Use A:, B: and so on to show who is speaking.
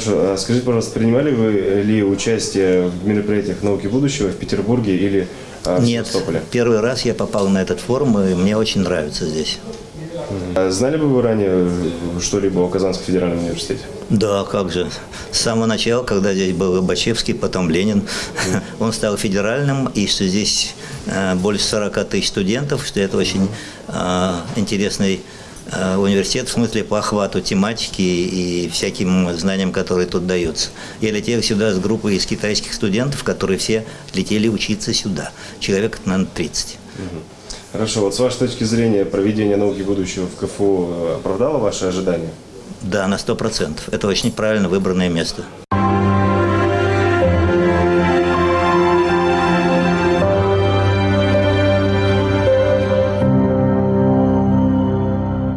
A: скажите, пожалуйста, принимали вы ли участие в мероприятиях науки будущего в Петербурге или а, в
B: Нет,
A: Севастополе?
B: первый раз я попал на этот форум, и мне очень нравится здесь.
A: А Знали бы вы ранее э, что-либо о Казанском федеральном университете?
B: Да, как же. С самого начала, когда здесь был Лобачевский, потом Ленин, он стал федеральным, и что здесь э, больше 40 тысяч студентов, что это очень э, интересный университет в смысле по охвату тематики и всяким знаниям, которые тут даются. Я летел сюда с группой из китайских студентов, которые все летели учиться сюда. Человек, наверное, 30.
A: Хорошо, вот с вашей точки зрения проведение науки будущего в КФУ э, оправдало ваши ожидания?
B: Да, на 100%. Это очень правильно выбранное место.